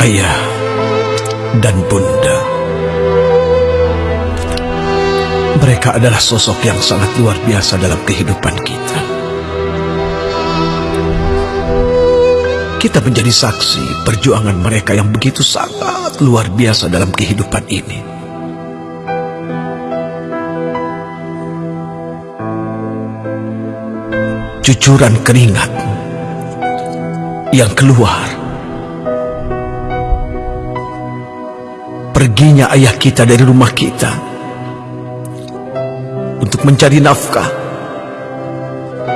ayah dan bunda. Mereka adalah sosok yang sangat luar biasa dalam kehidupan kita. Kita menjadi saksi perjuangan mereka yang begitu sangat luar biasa dalam kehidupan ini. Cucuran keringat yang keluar perginya ayah kita dari rumah kita untuk mencari nafkah.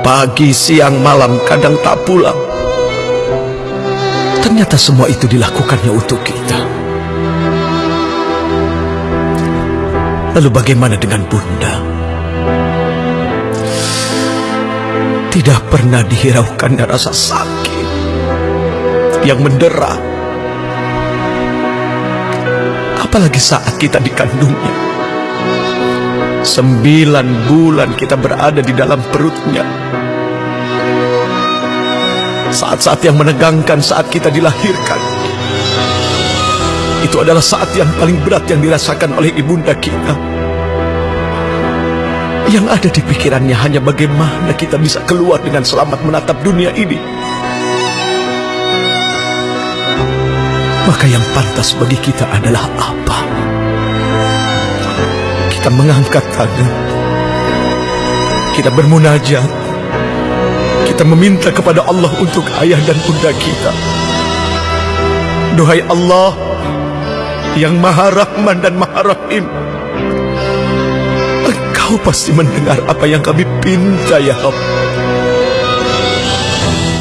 Pagi, siang, malam, kadang tak pulang. Ternyata semua itu dilakukannya untuk kita. Lalu bagaimana dengan bunda? Tidak pernah dihiraukannya rasa sakit yang mendera apalagi saat kita dikandungnya. Sembilan bulan kita berada di dalam perutnya. Saat-saat yang menegangkan saat kita dilahirkan. Itu adalah saat yang paling berat yang dirasakan oleh ibunda kita. Yang ada di pikirannya hanya bagaimana kita bisa keluar dengan selamat menatap dunia ini. Maka yang pantas bagi kita adalah apa? Kita mengangkat tangan. Kita bermunajat. Kita meminta kepada Allah untuk ayah dan bunda kita. Duhai Allah yang maha rahman dan maha rahim. Engkau pasti mendengar apa yang kami pinta ya Allah.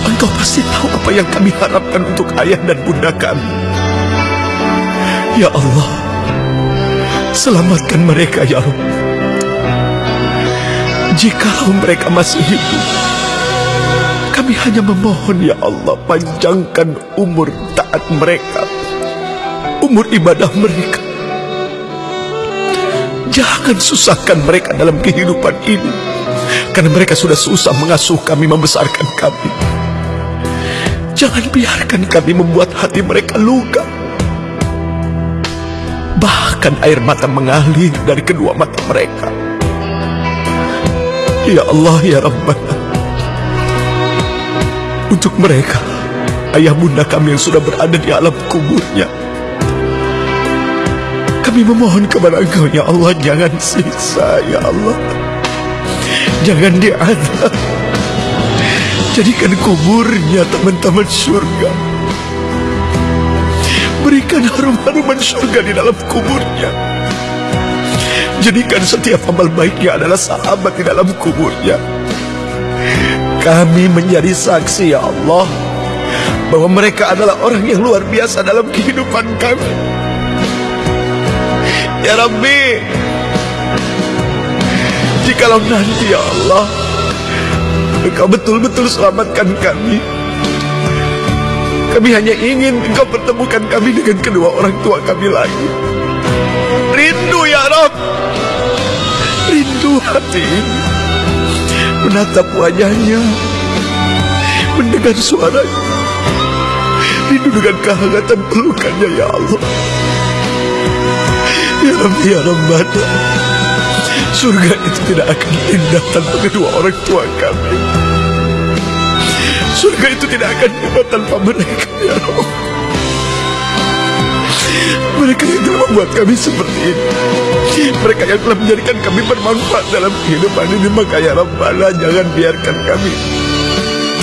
Engkau pasti tahu apa yang kami harapkan untuk ayah dan bunda kami. Ya Allah, selamatkan mereka ya Rabb. Jikalau mereka masih hidup, kami hanya memohon ya Allah panjangkan umur taat mereka, umur ibadah mereka. Jangan susahkan mereka dalam kehidupan ini, karena mereka sudah susah mengasuh kami, membesarkan kami. Jangan biarkan kami membuat hati mereka luka. Bahkan air mata mengalir dari kedua mata mereka. Ya Allah, Ya Rabbana. Untuk mereka, ayah bunda kami yang sudah berada di alam kuburnya. Kami memohon kepada Engkau, Ya Allah, jangan sisa, Ya Allah. Jangan diadab. Jadikan kuburnya teman-teman surga. Berikan harum-haruman surga di dalam kuburnya. Jadikan setiap amal baiknya adalah sahabat di dalam kuburnya. Kami menjadi saksi ya Allah bahwa mereka adalah orang yang luar biasa dalam kehidupan kami. Ya Rabbi, jikalau nanti ya Allah, Engkau betul-betul selamatkan kami. Kami hanya ingin engkau pertemukan kami dengan kedua orang tua kami lagi. Rindu ya Rob. Rindu hati. Menatap wajahnya. Mendengar suaranya. Rindu dengan kehangatan pelukannya ya Allah. Ya Rabbi ya Rabbana. Surga itu tidak akan indah tanpa kedua orang tua kami. Surga itu tidak akan dapat tanpa mereka, ya Allah. Mereka yang telah membuat kami seperti ini. Mereka yang telah menjadikan kami bermanfaat dalam kehidupan ini. Maka ya Rabbana jangan biarkan kami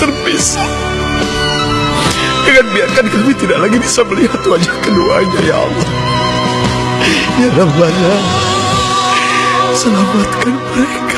terpisah. Jangan biarkan kami tidak lagi bisa melihat wajah keduanya ya Allah. Ya Rabbana, selamatkan mereka.